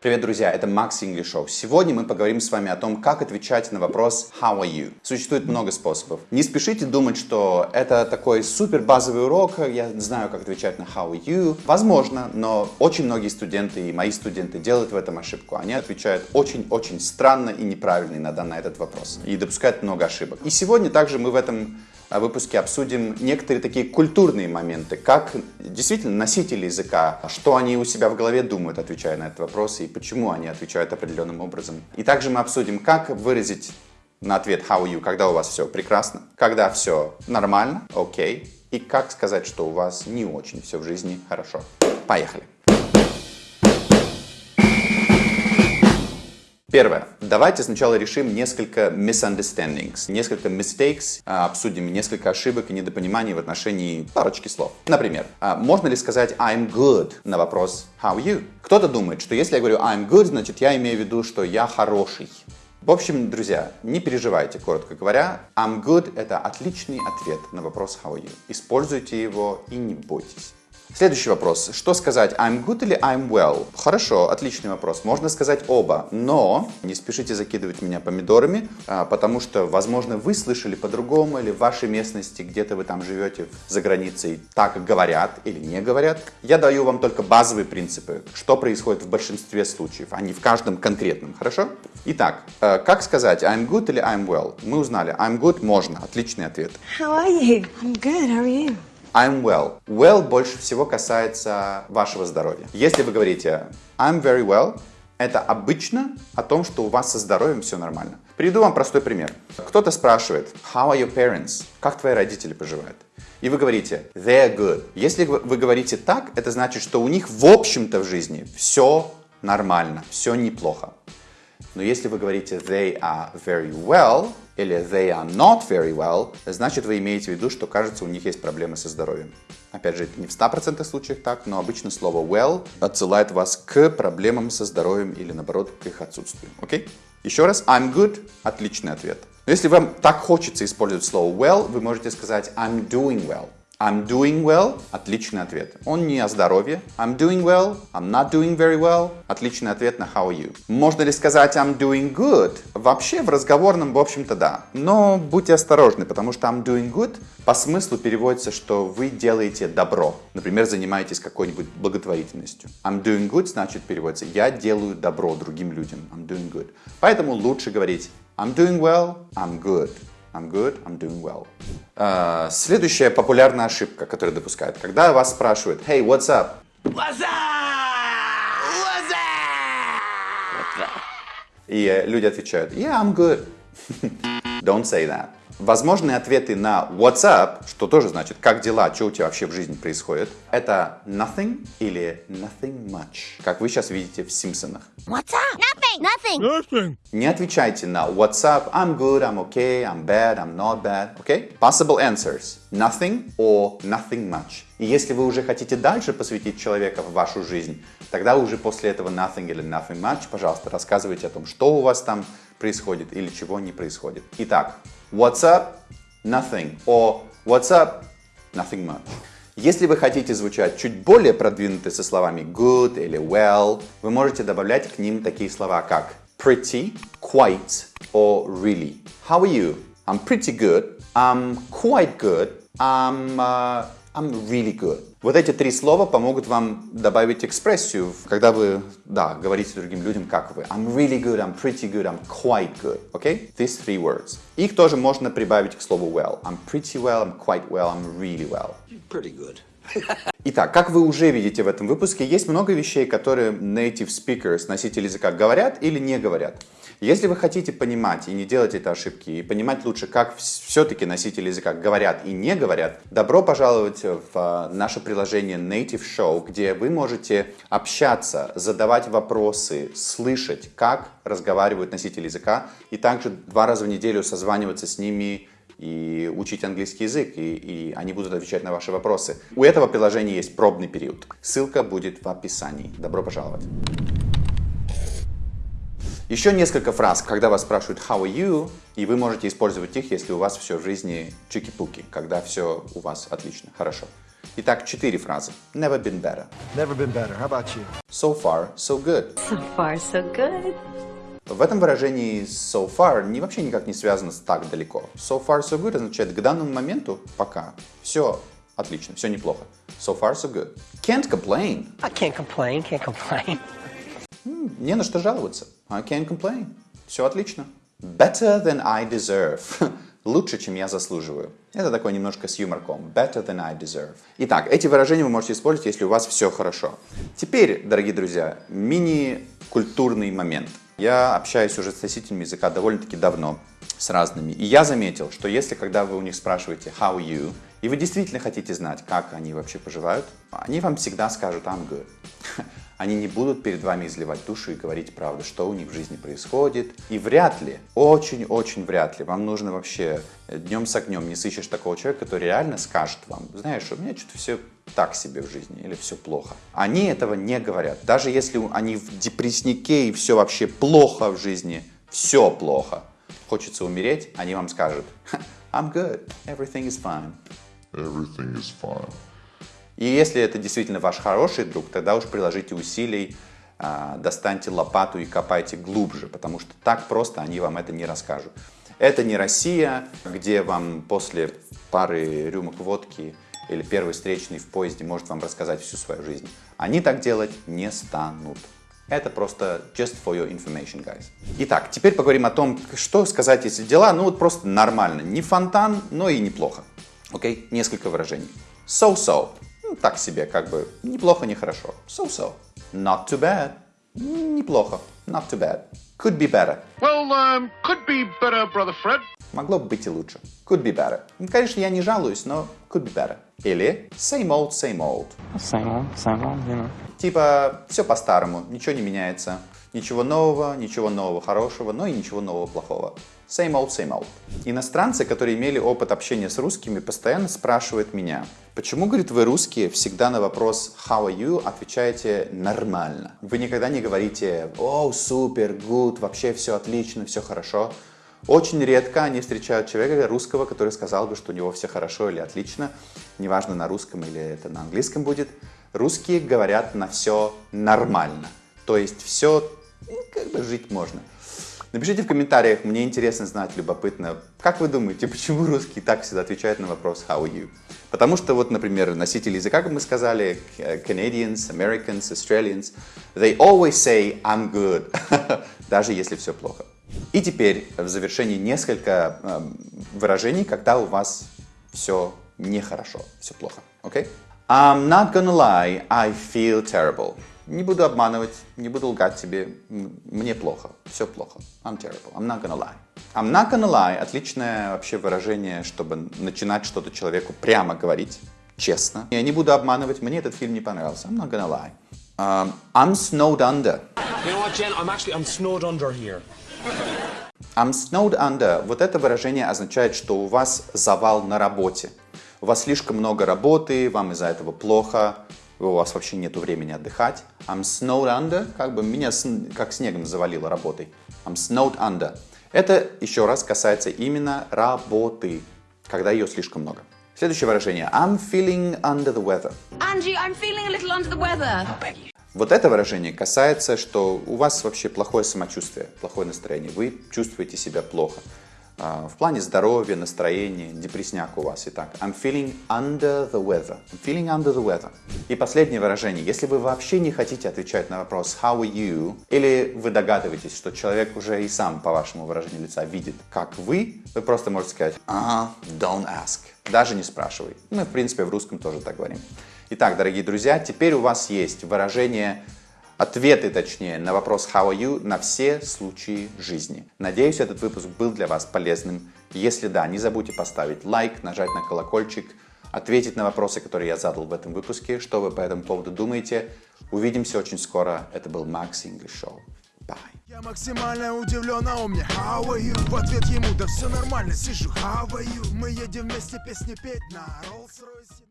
Привет, друзья, это Макс English Show. Сегодня мы поговорим с вами о том, как отвечать на вопрос «How are you?». Существует много способов. Не спешите думать, что это такой супер базовый урок, я знаю, как отвечать на «How are you?». Возможно, но очень многие студенты и мои студенты делают в этом ошибку. Они отвечают очень-очень странно и неправильно иногда на этот вопрос. И допускают много ошибок. И сегодня также мы в этом выпуске обсудим некоторые такие культурные моменты, как действительно носители языка, что они у себя в голове думают, отвечая на этот вопрос, и почему они отвечают определенным образом. И также мы обсудим, как выразить на ответ how are you, когда у вас все прекрасно, когда все нормально, окей, okay, и как сказать, что у вас не очень все в жизни хорошо. Поехали! Первое. Давайте сначала решим несколько misunderstandings, несколько mistakes, а, обсудим несколько ошибок и недопониманий в отношении парочки слов. Например, а, можно ли сказать I'm good на вопрос How you? Кто-то думает, что если я говорю I'm good, значит я имею в виду, что я хороший. В общем, друзья, не переживайте, коротко говоря. I'm good – это отличный ответ на вопрос how are you. Используйте его и не бойтесь. Следующий вопрос. Что сказать, I'm good или I'm well? Хорошо, отличный вопрос. Можно сказать оба, но не спешите закидывать меня помидорами, а, потому что, возможно, вы слышали по-другому, или в вашей местности, где-то вы там живете за границей, так говорят или не говорят. Я даю вам только базовые принципы, что происходит в большинстве случаев, а не в каждом конкретном, хорошо? Итак, э, как сказать I'm good или I'm well? Мы узнали, I'm good можно, отличный ответ. How are you? I'm good, how are you? I'm well. Well больше всего касается вашего здоровья. Если вы говорите I'm very well, это обычно о том, что у вас со здоровьем все нормально. Приведу вам простой пример. Кто-то спрашивает How are your parents? Как твои родители поживают? И вы говорите They're good. Если вы говорите так, это значит, что у них в общем-то в жизни все нормально, все неплохо. Но если вы говорите they are very well или they are not very well, значит вы имеете в виду, что кажется у них есть проблемы со здоровьем. Опять же, это не в 100% случаях так, но обычно слово well отсылает вас к проблемам со здоровьем или наоборот к их отсутствию. Окей? Okay? Еще раз, I'm good – отличный ответ. Но если вам так хочется использовать слово well, вы можете сказать I'm doing well. I'm doing well – отличный ответ. Он не о здоровье. I'm doing well, I'm not doing very well – отличный ответ на how are you. Можно ли сказать I'm doing good? Вообще в разговорном, в общем-то, да. Но будьте осторожны, потому что I'm doing good по смыслу переводится, что вы делаете добро. Например, занимаетесь какой-нибудь благотворительностью. I'm doing good значит переводится я делаю добро другим людям. I'm doing good. Поэтому лучше говорить I'm doing well, I'm good. I'm good, I'm doing well. Uh, следующая популярная ошибка, которую допускают. Когда вас спрашивают, hey, what's up? What's up? What's up? И э, люди отвечают, yeah, I'm good. Don't say that. Возможные ответы на what's up, что тоже значит как дела, что у тебя вообще в жизни происходит, это nothing или nothing much, как вы сейчас видите в Симпсонах. What's up? Nothing. Nothing. Nothing. Не отвечайте на what's up, I'm good, I'm okay, I'm bad, I'm not bad, okay? Possible answers. Nothing or nothing much. И если вы уже хотите дальше посвятить человека в вашу жизнь, тогда уже после этого nothing или nothing much, пожалуйста, рассказывайте о том, что у вас там происходит или чего не происходит. Итак, what's up? Nothing. Or what's up? Nothing much. Если вы хотите звучать чуть более продвинуто со словами good или well, вы можете добавлять к ним такие слова, как pretty, quite or really. How are you? I'm pretty good. I'm quite good. I'm, uh, I'm really good. Вот эти три слова помогут вам добавить экспрессию, когда вы, да, говорите другим людям, как вы. I'm really good, I'm pretty good, I'm quite good. Okay? These three words. Их тоже можно прибавить к слову well. I'm pretty well, I'm quite well, I'm really well. You're pretty good. Итак, как вы уже видите в этом выпуске, есть много вещей, которые native speakers, носители языка, говорят или не говорят. Если вы хотите понимать и не делать эти ошибки, и понимать лучше, как все-таки носители языка говорят и не говорят, добро пожаловать в а, наше приложение Native Show, где вы можете общаться, задавать вопросы, слышать, как разговаривают носители языка, и также два раза в неделю созваниваться с ними и учить английский язык, и, и они будут отвечать на ваши вопросы. У этого приложения есть пробный период. Ссылка будет в описании. Добро пожаловать! Еще несколько фраз, когда вас спрашивают «How are you?» и вы можете использовать их, если у вас все в жизни чики-пуки, когда все у вас отлично, хорошо. Итак, четыре фразы. Never been better. Never been better. How about you? So far, so good. So far, so good. В этом выражении so far не вообще никак не связано с так далеко. So far, so good означает к данному моменту пока. Все отлично, все неплохо. So far, so good. Can't complain. I can't complain, can't complain. Не на что жаловаться. I can't complain. Все отлично. Better than I deserve. Лучше, чем я заслуживаю. Это такой немножко с юморком. Better than I deserve. Итак, эти выражения вы можете использовать, если у вас все хорошо. Теперь, дорогие друзья, мини-культурный момент. Я общаюсь уже с носителями языка довольно-таки давно, с разными. И я заметил, что если, когда вы у них спрашиваете «How you?», и вы действительно хотите знать, как они вообще поживают, они вам всегда скажут «I'm good». Они не будут перед вами изливать душу и говорить правду, что у них в жизни происходит. И вряд ли, очень-очень вряд ли, вам нужно вообще днем с огнем не сыщешь такого человека, который реально скажет вам, знаешь, у меня что-то все так себе в жизни или все плохо. Они этого не говорят. Даже если они в депресснике и все вообще плохо в жизни, все плохо. Хочется умереть, они вам скажут, I'm good, everything is fine. Everything is fine. И если это действительно ваш хороший друг, тогда уж приложите усилий, а, достаньте лопату и копайте глубже, потому что так просто они вам это не расскажут. Это не Россия, где вам после пары рюмок водки или первый встречный в поезде может вам рассказать всю свою жизнь. Они так делать не станут. Это просто just for your information, guys. Итак, теперь поговорим о том, что сказать, если дела, ну вот просто нормально. Не фонтан, но и неплохо. Окей, okay? несколько выражений. So-so. Ну, так себе, как бы, неплохо, не хорошо. So-so. Not too bad. Неплохо. Not too bad. Could be better. Well, um, could be better, brother Fred. Могло бы быть и лучше. Could be better. Ну, конечно, я не жалуюсь, но could be better. Или same old, same old. Same old, same old, you know. Типа, все по-старому, ничего не меняется. Ничего нового, ничего нового хорошего, но и ничего нового плохого. Same old, same old. Иностранцы, которые имели опыт общения с русскими, постоянно спрашивают меня, почему, говорит, вы русские всегда на вопрос how are you отвечаете нормально. Вы никогда не говорите о, супер, good, вообще все отлично, все хорошо. Очень редко они встречают человека русского, который сказал бы, что у него все хорошо или отлично, неважно на русском или это на английском будет. Русские говорят на все нормально, то есть все, ну, как бы жить можно. Напишите в комментариях, мне интересно знать, любопытно, как вы думаете, почему русские так всегда отвечают на вопрос «How are you?». Потому что вот, например, носители языка, как мы сказали, Canadians, Americans, Australians, they always say «I'm good», даже если все плохо. И теперь в завершении несколько э, выражений, когда у вас все нехорошо, все плохо. Okay? I'm not gonna lie, I feel terrible. Не буду обманывать, не буду лгать тебе. Мне плохо, все плохо. I'm terrible. I'm not gonna lie. I'm not gonna lie – отличное вообще выражение, чтобы начинать что-то человеку прямо говорить, честно. Я не буду обманывать, мне этот фильм не понравился. I'm not gonna lie. Um, I'm snowed under. You know what, Jen? I'm actually I'm snowed under here. I'm snowed under. Вот это выражение означает, что у вас завал на работе. У вас слишком много работы, вам из-за этого плохо, у вас вообще нет времени отдыхать. I'm snowed under, как бы меня как снегом завалило работой. I'm snowed under. Это еще раз касается именно работы, когда ее слишком много. Следующее выражение. I'm feeling under the weather. Angie, I'm feeling a little under the weather. Вот это выражение касается, что у вас вообще плохое самочувствие, плохое настроение. Вы чувствуете себя плохо. В плане здоровья, настроения, депресняк у вас. Итак, I'm feeling under the weather. I'm feeling under the weather. И последнее выражение. Если вы вообще не хотите отвечать на вопрос how are you, или вы догадываетесь, что человек уже и сам по вашему выражению лица видит, как вы, вы просто можете сказать uh, don't ask. Даже не спрашивай. Мы, в принципе, в русском тоже так говорим. Итак, дорогие друзья, теперь у вас есть выражение ответы, точнее, на вопрос «How are you?» на все случаи жизни. Надеюсь, этот выпуск был для вас полезным. Если да, не забудьте поставить лайк, нажать на колокольчик, ответить на вопросы, которые я задал в этом выпуске, что вы по этому поводу думаете. Увидимся очень скоро. Это был Max English Show. Bye. Я максимально удивлен, а он мне How are you? В ответ ему, да все нормально, сижу How are you? Мы едем вместе песни петь на Rolls-Royce